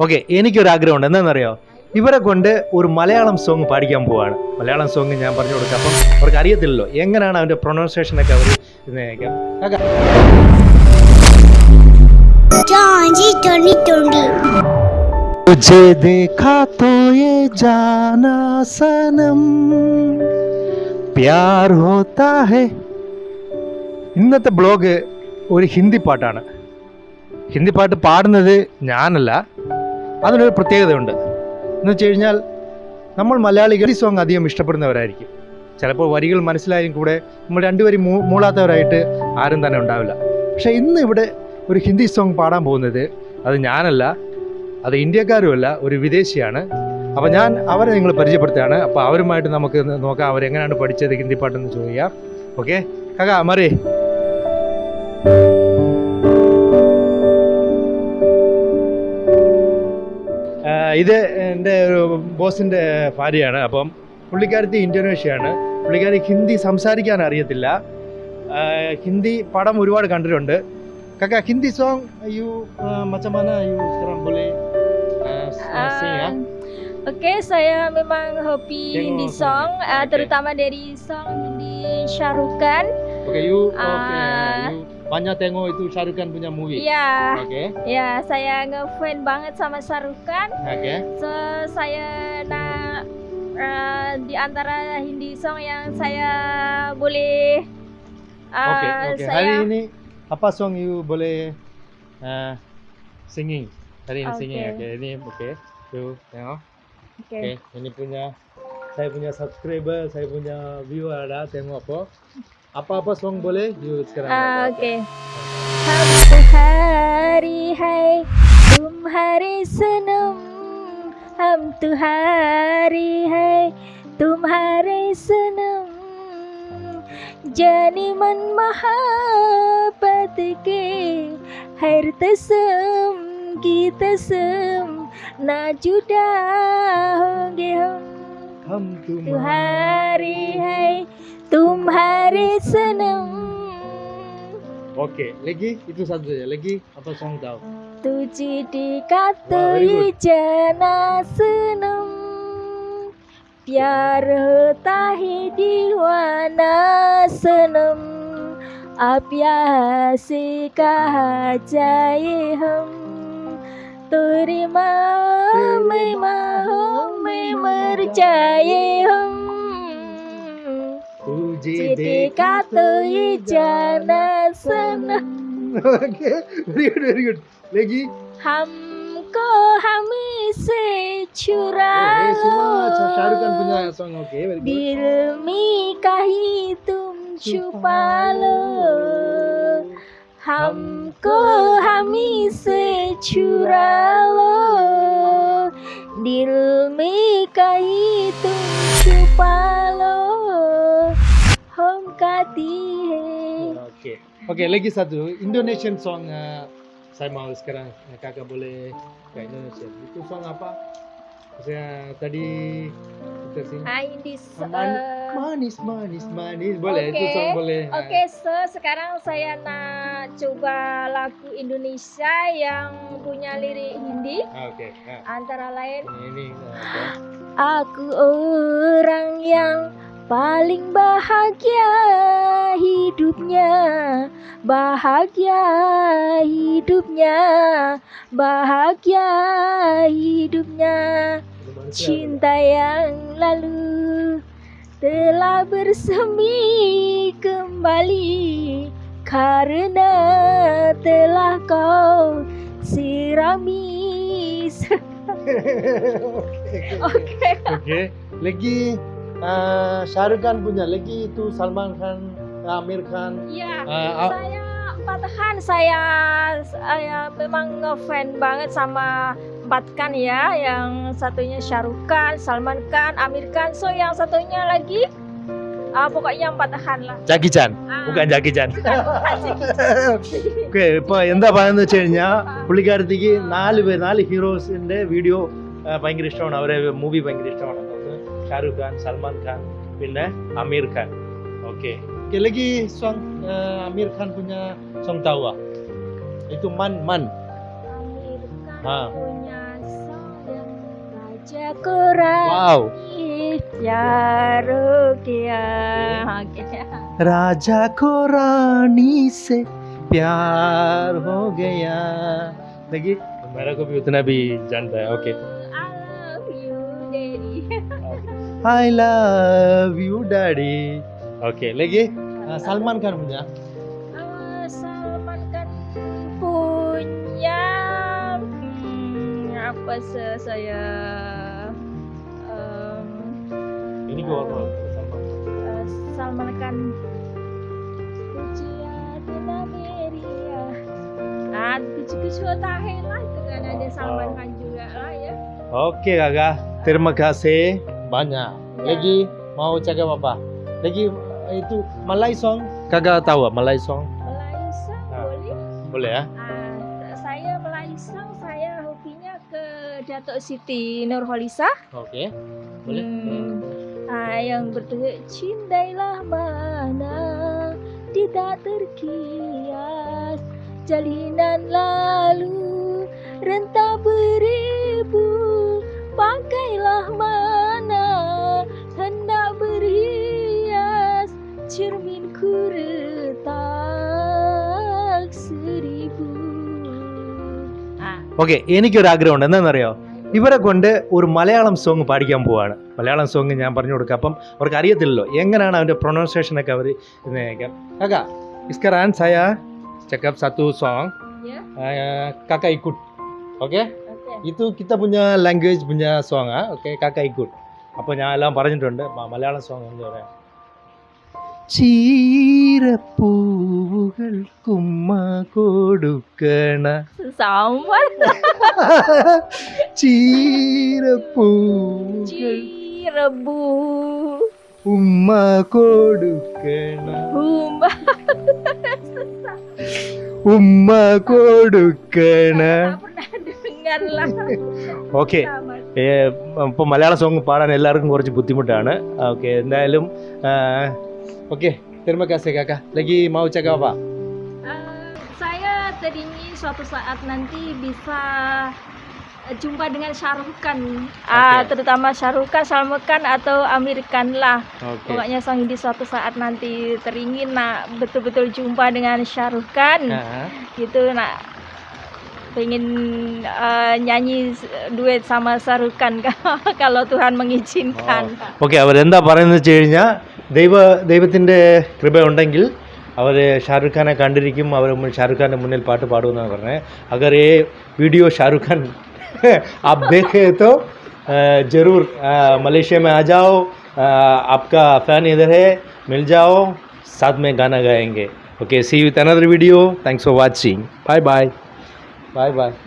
ഓക്കെ എനിക്കൊരു ആഗ്രഹമുണ്ട് എന്താണെന്നറിയോ ഇവരെ കൊണ്ട് ഒരു മലയാളം സോങ് പാടിക്കാൻ പോവാണ് മലയാളം സോങ് ഞാൻ പറഞ്ഞു കൊടുക്കാം അപ്പം അവർക്ക് അറിയത്തില്ലല്ലോ എങ്ങനെയാണ് അവൻ്റെ പ്രൊണൗൺസിയേഷൻ ഒക്കെ അവർ കാക്ക Johnny Tony Tony. तुझे देखा तो ये जाना सनम प्यार होता है ഇന്നത്തെ ബ്ലോഗ് ഒരു ഹിന്ദി പാട്ടാണ് ഹിന്ദി പാട്ട് പാടുന്നത് ഞാനല്ല അതിനൊരു പ്രത്യേകതയുണ്ട്. എന്ന് വെച്ച് കഴിഞ്ഞാൽ നമ്മൾ മലയാളികൾ ഈ സോങ് അധികം ഇഷ്ടപ്പെടുന്നവരായിരിക്കും. ചിലപ്പോൾ വരികൾ മനസ്സിലായും കൂടെ നമ്മൾ രണ്ടുപേരും മൂ മൂളാത്തവരായിട്ട് ആരും തന്നെ ഉണ്ടാവില്ല. പക്ഷേ ഇന്ന് ഇവിടെ ഒരു ഹിന്ദി സോങ് പാടാൻ പോകുന്നത് അത് ഞാനല്ല അത് ഇന്ത്യക്കാരുമല്ല ഒരു വിദേശിയാണ്. അപ്പോൾ ഞാൻ അവരെ നിങ്ങൾ പരിചയപ്പെടുത്തുകയാണ്. അപ്പോൾ അവരുമായിട്ട് നമുക്ക് നോക്കാം അവരെങ്ങനെയാണ് പഠിച്ചത് ഹിന്ദി പാട്ടെന്ന് ചോദിക്കാം. ഓക്കെ? കാക്ക മറി ഇത് എന്റെ ഒരു ബോസിന്റെ ഭാര്യയാണ്. അപ്പം പുള്ളിക്കാരത്തി ഇന്തോനേഷ്യയാണ്. പുള്ളിക്കാരി ഹിന്ദി സംസാരിക്കാൻ അറിയത്തില്ല. ഹിന്ദി പടം ഒരുപാട് കണ്ടിട്ടുണ്ട്. കക്ക ഹിന്ദി സോങ് യു മച്ചമാന യു സ്രംബുലെ Oke, okay, saya memang hobi Hindi song, uh, okay. terutama dari song Hindi Syarukan. Oke, okay, you, uh, okay, you. Banyak tengok itu Shahrukh punya movie. Ya, okay ya saya ngefan banget sama Shahrukan. okay So saya nak eh, di antara Hindi song yang saya boleh eh, okay okay saya hari ini apa song you boleh uh, singing? Hari ini singing Oke. okay ini okay you tengok. Oke. okay ini punya saya punya subscriber saya punya viewer ada tengok apa apa-apa song boleh? You sekarang Oke. हम तुम्हारी है तुम्हारे सनम हम तुम्हारी है तुम्हारे सनम जाने मन महाबत के हर तसम की तसम ना जुदा होंगे हम हम तुम तुम्हारी है तुम्हारे senang Oke, okay. lagi itu satu saja. Lagi apa song tahu? Tuji di kata jana senang Biar tahi diwana senam Apya Terima memang Turima memahum hem तुझे तो ये जाना सना। ओके वेरी गुड वेरी लेगी? हमको हमेशा छुरा लो दिल में कहीं तुम छुपा लो। हमको से छुरा लो। दिल में कहीं तुम छुपा लो। हम कहती है Oke, oke. Lagi satu Indonesian song. eh, saya mau sekarang eh, kakak boleh ke Indonesia. Itu song apa? Saya tadi kita sing. Aindis Man- eh, Manis, manis, manis. Boleh, itu Oke, song boleh. Eh, Oke, so sekarang saya nak coba lagu Indonesia yang punya lirik Hindi ah, Oke, nah, antara lain ini. ini, oke. Aku orang yang paling bahagia hidupnya. Bahagia hidupnya. Bahagia hidupnya. Cinta yang lalu telah bersemi kembali. Karena telah kau sirami. Oke. Oke, lagi uh, Shahrukh Khan punya, lagi itu Salman Khan, Amir Khan. Iya. Uh, ah, Saya Patahan saya saya memang ngefan banget sama empat kan ya, yang satunya Shahrukh Khan, Salman Khan, Amir Khan, so yang satunya lagi ah, pokoknya Patahan lah. Jackie Chan, Ah. bukan Jackie Chan. Asik. Okay ഇപ്പൊ എന്താ പറയുന്നത് വെച്ച് കഴിഞ്ഞാൽ പുള്ളിക്കാരത്തേക്ക് നാല് പേര് നാല് ഹീറോസിന്റെ വീഡിയോ ഭയങ്കര ഇഷ്ടമാണ് അവരെ മൂവി ഭയങ്കര ഇഷ്ടമാണ് ഒന്ന് ഷാരൂഖ് ഖാൻ സൽമാൻ ഖാൻ പിന്നെ അമീർ Khan okay lagi song uh, Amir Khan punya song tahu ah? Itu Man Man. Amir Khan Ah. punya Raja ko rani pyar ho gaya. Okay. राजा को रानी से प्यार हो गया लगी मेरा को भी उतना भी जानता है okay I I love you daddy. Oke lagi? Ah, Salman Khan punya Uh, Salman Khan punya hmm, apa se- saya um, ini gue apa? Salman. uh, Salman Khan Pujiya Tina Meria ah kucu kucu tahe lah kan ada Salman. Khan juga lah ya. Oke kakak. Terima kasih banyak. Lagi mau cakap apa lagi eh, itu Malay song. Kakak tahu Malay song. Melayu Ah. boleh? boleh ya? Ah, saya Melayu saya hobinya ke Datuk Siti Nurholisah. Oke boleh. Hmm, ah, yang cintailah mana tidak terkias jalinan lalu rentah beribu pakailah mana okay എനിക്കൊരു ആഗ്രഹമുണ്ട് എന്താണെന്നറിയോ? ഇവരെ കൊണ്ട് ഒരു മലയാളം സോങ് പാടിക്കാൻ പോവാണ്. മലയാളം സോങ് ഞാൻ പറഞ്ഞു കൊടുക്കാം. അപ്പം അവർക്ക് അറിയത്തില്ലല്ലോ. എങ്ങനെയാണ് അവന്റെ പ്രൊണൗൺസിയേഷനൊക്കെ അവർ ഇത് നയിക്കാം കാക്ക ഇസ്കർ ആയ ചെക്കപ്പ് സത്തു സോങ് കാക്ക ഇക്കുട്ട്. ഓക്കെ ഇത് കിത്ത പുഞ്ഞ ലാംഗ്വേജ് പുഞ്ഞ സോങ്ങാണ് ഓക്കെ കാക്ക ഇക്കുട്ട്. അപ്പോൾ ഞാൻ എല്ലാം പറഞ്ഞിട്ടുണ്ട്. മലയാളം സോങ് എന്ന് പറയാം. ചീരപ്പൂവുകൾക്കുമ്മ കൊടുക്കണ. സാമ്പാർ ചീരപ്പൂ ചീരപ്പൂ. ഉമ്മ കൊടുക്കണ. ഉമ്മ. കൊടുക്കണ. ഓക്കെ. ഇപ്പോൾ മലയാള സോങ് പാടാൻ എല്ലാവർക്കും കുറച്ച് ബുദ്ധിമുട്ടാണ്. ഓക്കെ എന്തായാലും Oke, terima kasih kakak. Lagi mau cakap apa? Uh, saya teringin suatu saat nanti bisa eh, jumpa dengan Syarukan, ah, okay. uh, terutama Syarukan, Salmekan atau Amerikan lah. Okay. Pokoknya Sang di suatu saat nanti teringin nak betul-betul jumpa dengan Syarukan, uh -huh. gitu nak pengen uh, nyanyi duet sama Sarukan kalau Tuhan mengizinkan. Oh. Oke, okay, apa denda parenya cerinya? ദൈവ ദൈവത്തിൻ്റെ കൃപ ഉണ്ടെങ്കിൽ അവർ ഷാറുഖ് ഖാനെ കണ്ടിരിക്കും അവർ ഷാറുഖ് ഖാൻ്റെ മുന്നിൽ പാട്ട് പാടുമെന്നാണ് പറഞ്ഞത് अगर ये वीडियो शाहरुख खान आप देखे तो अ, ज़रूर अ, मलेशिया में आ जाओ अ, आपका फ़ैन इधर है मिल जाओ साथ में गाना गाएंगे okay see with another video thanks for watching bye bye bye bye